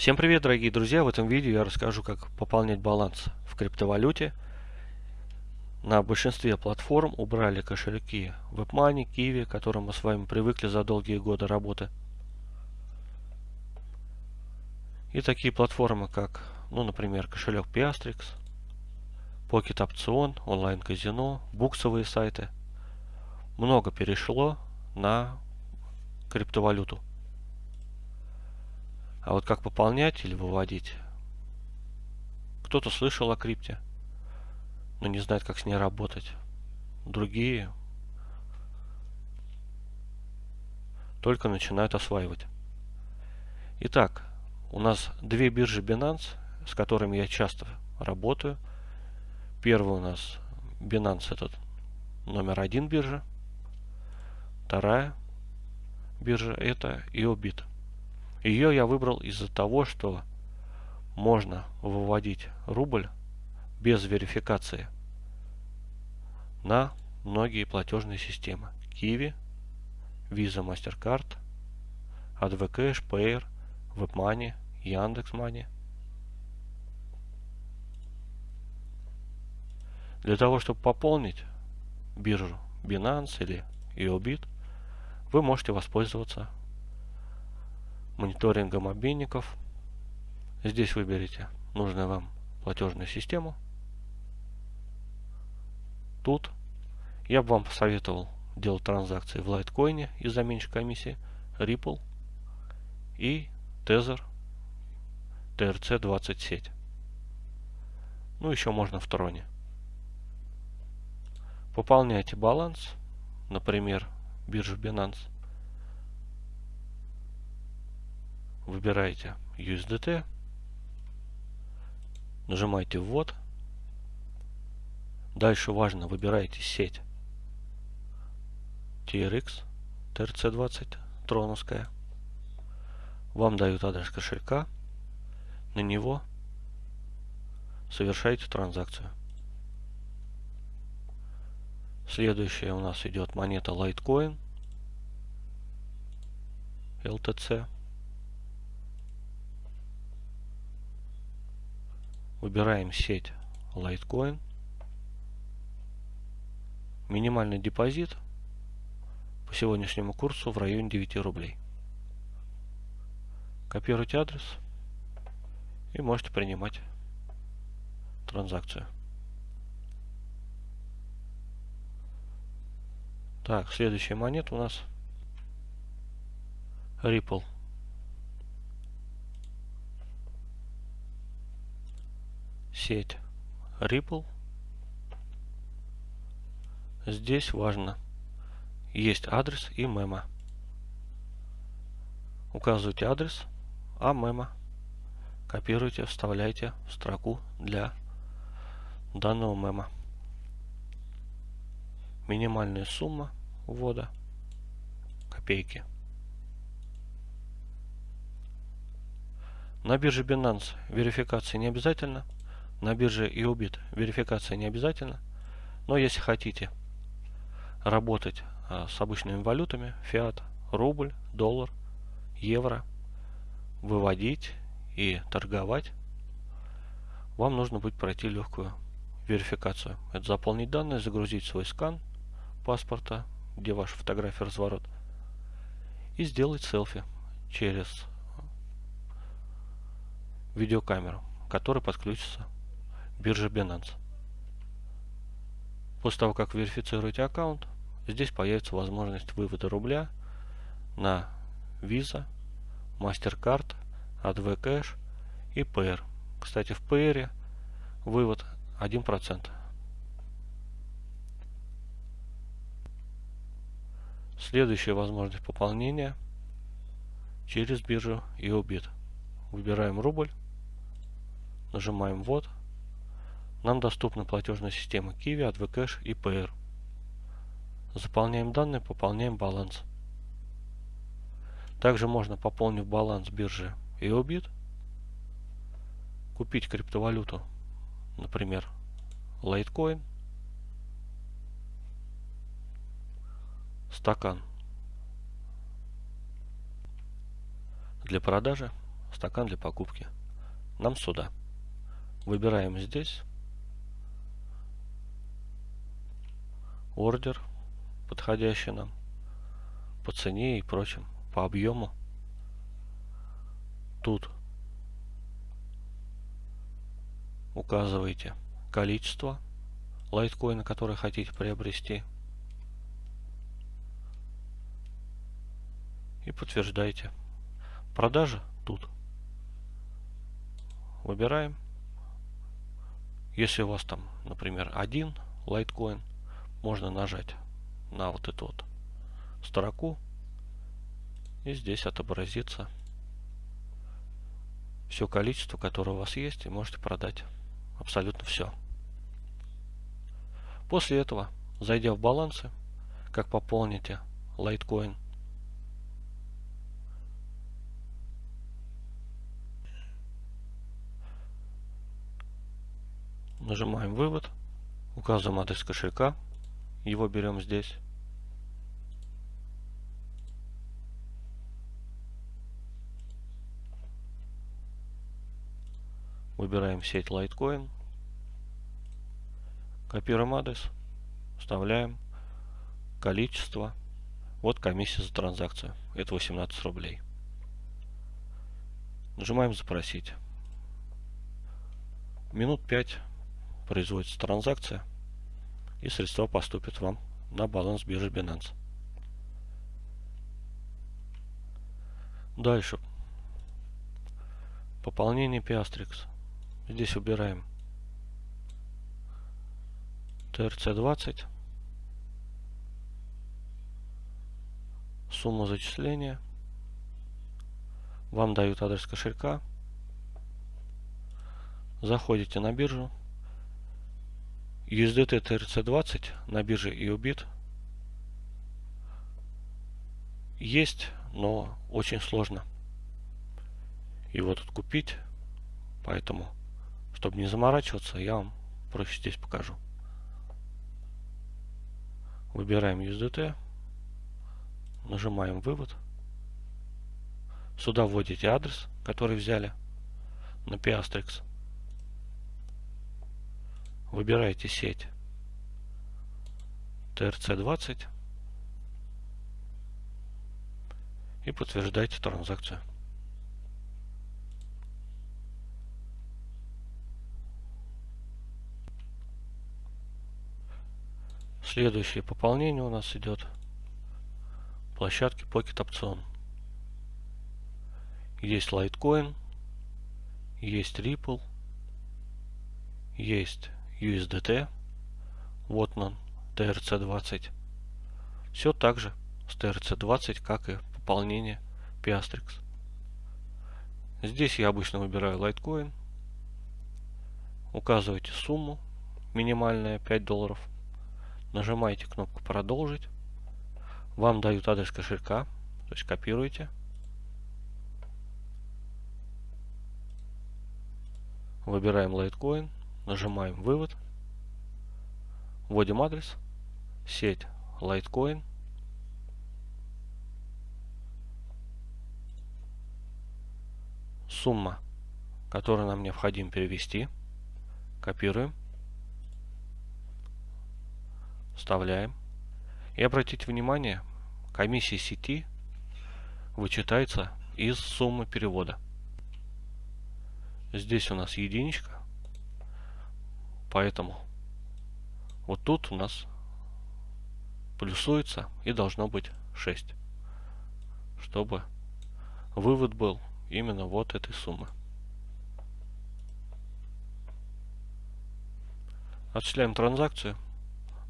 Всем привет, дорогие друзья! В этом видео я расскажу, как пополнять баланс в криптовалюте. На большинстве платформ убрали кошельки WebMoney, Kiwi, к которым мы с вами привыкли за долгие годы работы. И такие платформы, как, ну, например, кошелек Piastrix, Pocket Option, онлайн-казино, буксовые сайты. Много перешло на криптовалюту. А вот как пополнять или выводить? Кто-то слышал о крипте, но не знает, как с ней работать. Другие только начинают осваивать. Итак, у нас две биржи Binance, с которыми я часто работаю. Первый у нас Binance этот номер один биржа. Вторая биржа это EOBIT. Ее я выбрал из-за того, что можно выводить рубль без верификации на многие платежные системы. Kiwi, Visa, MasterCard, AdvCash, Payer, WebMoney, Яндекс.Money. Для того, чтобы пополнить биржу Binance или EOBIT, вы можете воспользоваться мониторингом обменников. Здесь выберите нужную вам платежную систему. Тут я бы вам посоветовал делать транзакции в Litecoin из-за меньшей комиссии, Ripple и Tether TRC20 сеть. Ну, еще можно в Троне. Пополняйте баланс, например, биржу Binance выбираете USDT, нажимаете ввод. Дальше важно, выбираете сеть TRX TRC20 троновская. Вам дают адрес кошелька. На него совершаете транзакцию. Следующая у нас идет монета Litecoin LTC. Выбираем сеть Litecoin. Минимальный депозит по сегодняшнему курсу в районе 9 рублей. Копируйте адрес и можете принимать транзакцию. Так, следующая монета у нас Ripple. Сеть Ripple. Здесь важно. Есть адрес и мема. Указывайте адрес, а мема копируйте, вставляйте в строку для данного мема. Минимальная сумма ввода копейки. На бирже Binance верификация не обязательно. На бирже EOBIT верификация не обязательно, но если хотите работать а, с обычными валютами, фиат, рубль, доллар, евро, выводить и торговать, вам нужно будет пройти легкую верификацию. Это заполнить данные, загрузить свой скан паспорта, где ваша фотография разворот, и сделать селфи через видеокамеру, которая подключится биржа Binance. После того, как верифицируете аккаунт, здесь появится возможность вывода рубля на Visa, MasterCard, AdvCash и Payer. Кстати, в Payer вывод 1%. Следующая возможность пополнения через биржу EOBIT. Выбираем рубль, нажимаем ввод нам доступны платежные системы Kiwi, AdvCash и Payer. Заполняем данные, пополняем баланс. Также можно, пополнив баланс биржи EOBIT, купить криптовалюту, например, Litecoin, стакан для продажи стакан для покупки. Нам сюда. Выбираем здесь. Ордер, подходящий нам по цене и прочим, по объему. Тут указываете количество лайткоина, который хотите приобрести. И подтверждаете. Продажа тут. Выбираем. Если у вас там, например, один лайткоин, можно нажать на вот эту вот строку. И здесь отобразится все количество, которое у вас есть, и можете продать абсолютно все. После этого, зайдя в балансы, как пополните Litecoin, нажимаем вывод, указываем адрес кошелька, его берем здесь. Выбираем сеть Litecoin. Копируем адрес. Вставляем количество. Вот комиссия за транзакцию. Это 18 рублей. Нажимаем запросить. Минут 5 производится транзакция. И средства поступят вам на баланс биржи Binance. Дальше. Пополнение Piastrix. Здесь убираем TRC20. Сумму зачисления. Вам дают адрес кошелька. Заходите на биржу. USDT TRC20 на бирже EUBIT есть, но очень сложно его тут купить. Поэтому чтобы не заморачиваться, я вам проще здесь покажу. Выбираем USDT. Нажимаем вывод. Сюда вводите адрес, который взяли на Piastrix. Выбираете сеть TRC20 и подтверждаете транзакцию. Следующее пополнение у нас идет площадки Pocket Option. Есть Litecoin, есть Ripple, есть USDT, вот он, TRC20. Все так же с TRC20, как и пополнение Piastrix. Здесь я обычно выбираю Litecoin, указываете сумму, минимальная 5 долларов нажимаете кнопку продолжить. Вам дают адрес кошелька, то есть копируете. Выбираем Litecoin, нажимаем вывод. Вводим адрес, сеть Litecoin. Сумма, которую нам необходимо перевести. Копируем вставляем. И обратите внимание, комиссия сети вычитается из суммы перевода. Здесь у нас единичка, поэтому вот тут у нас плюсуется и должно быть 6, чтобы вывод был именно вот этой суммы. Отчисляем транзакцию.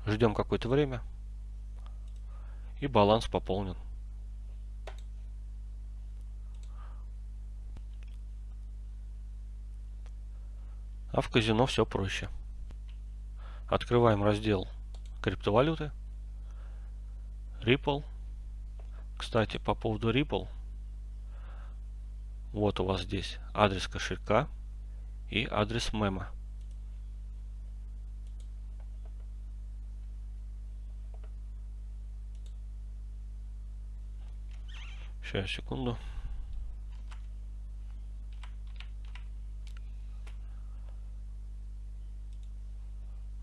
Ждем какое-то время. И баланс пополнен. А в казино все проще. Открываем раздел криптовалюты. Ripple. Кстати, по поводу Ripple. Вот у вас здесь адрес кошелька и адрес мема. Сейчас, секунду.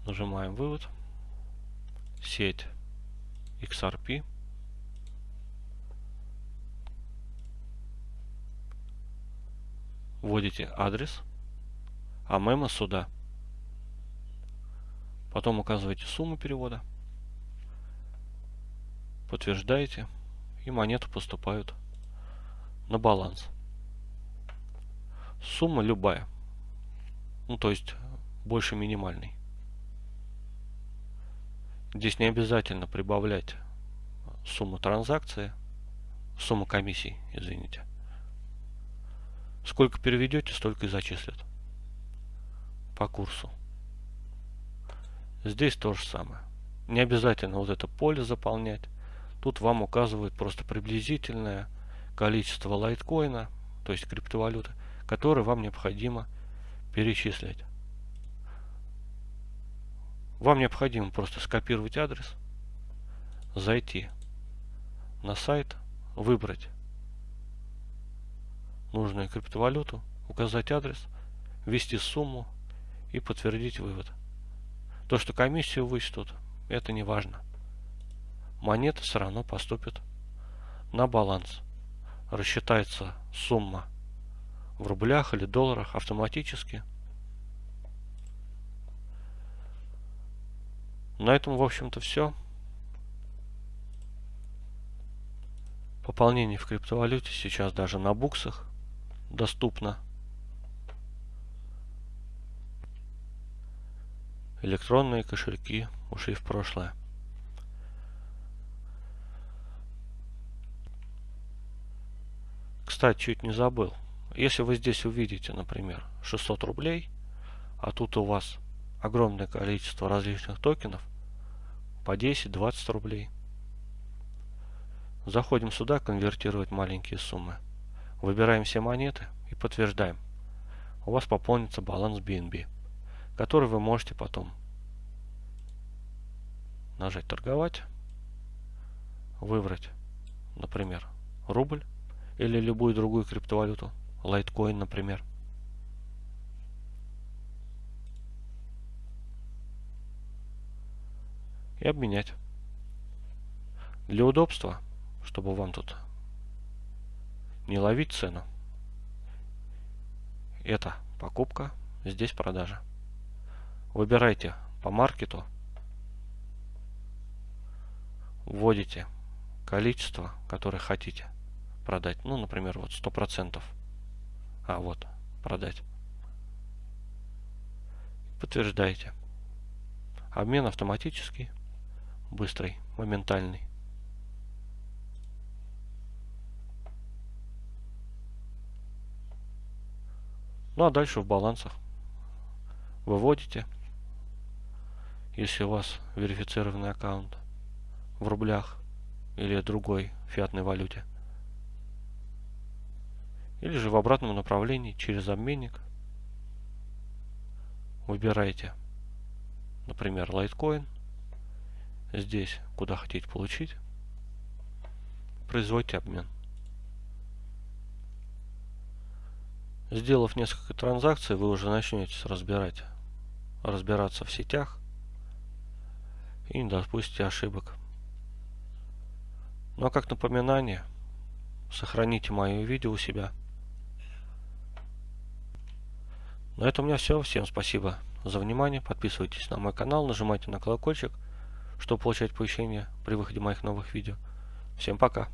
Нажимаем вывод. Сеть XRP. Вводите адрес, а мемо сюда. Потом указываете сумму перевода. Подтверждаете. И монеты поступают на баланс. Сумма любая. Ну, то есть больше минимальной. Здесь не обязательно прибавлять сумму транзакции, сумму комиссий, извините. Сколько переведете, столько и зачислят по курсу. Здесь то же самое. Не обязательно вот это поле заполнять. Тут вам указывают просто приблизительное количество лайткоина, то есть криптовалюты, которые вам необходимо перечислять. Вам необходимо просто скопировать адрес, зайти на сайт, выбрать нужную криптовалюту, указать адрес, ввести сумму и подтвердить вывод. То, что комиссию вычтут, это не важно. Монета все равно поступит на баланс. Рассчитается сумма в рублях или долларах автоматически – На этом, в общем-то, все. Пополнение в криптовалюте сейчас даже на буксах доступно. Электронные кошельки ушли в прошлое. Кстати, чуть не забыл. Если вы здесь увидите, например, 600 рублей, а тут у вас огромное количество различных токенов по 10-20 рублей. Заходим сюда, конвертировать маленькие суммы. Выбираем все монеты и подтверждаем. У вас пополнится баланс BNB, который вы можете потом нажать торговать, выбрать, например, рубль или любую другую криптовалюту, лайткоин, например. И обменять. Для удобства, чтобы вам тут не ловить цену, это покупка, здесь продажа. Выбирайте по маркету, вводите количество, которое хотите продать. Ну, например, вот 100%. А, вот, продать. Подтверждаете. Обмен автоматический быстрый, моментальный. Ну а дальше в балансах выводите, если у вас верифицированный аккаунт в рублях или другой фиатной валюте. Или же в обратном направлении через обменник выбираете, например, Litecoin здесь, куда хотите получить, производите обмен. Сделав несколько транзакций, вы уже начнете разбирать, разбираться в сетях и не допустите ошибок. Но как напоминание, сохраните мое видео у себя. На этом у меня все. Всем спасибо за внимание. Подписывайтесь на мой канал, нажимайте на колокольчик – чтобы получать оповещения при выходе моих новых видео. Всем пока!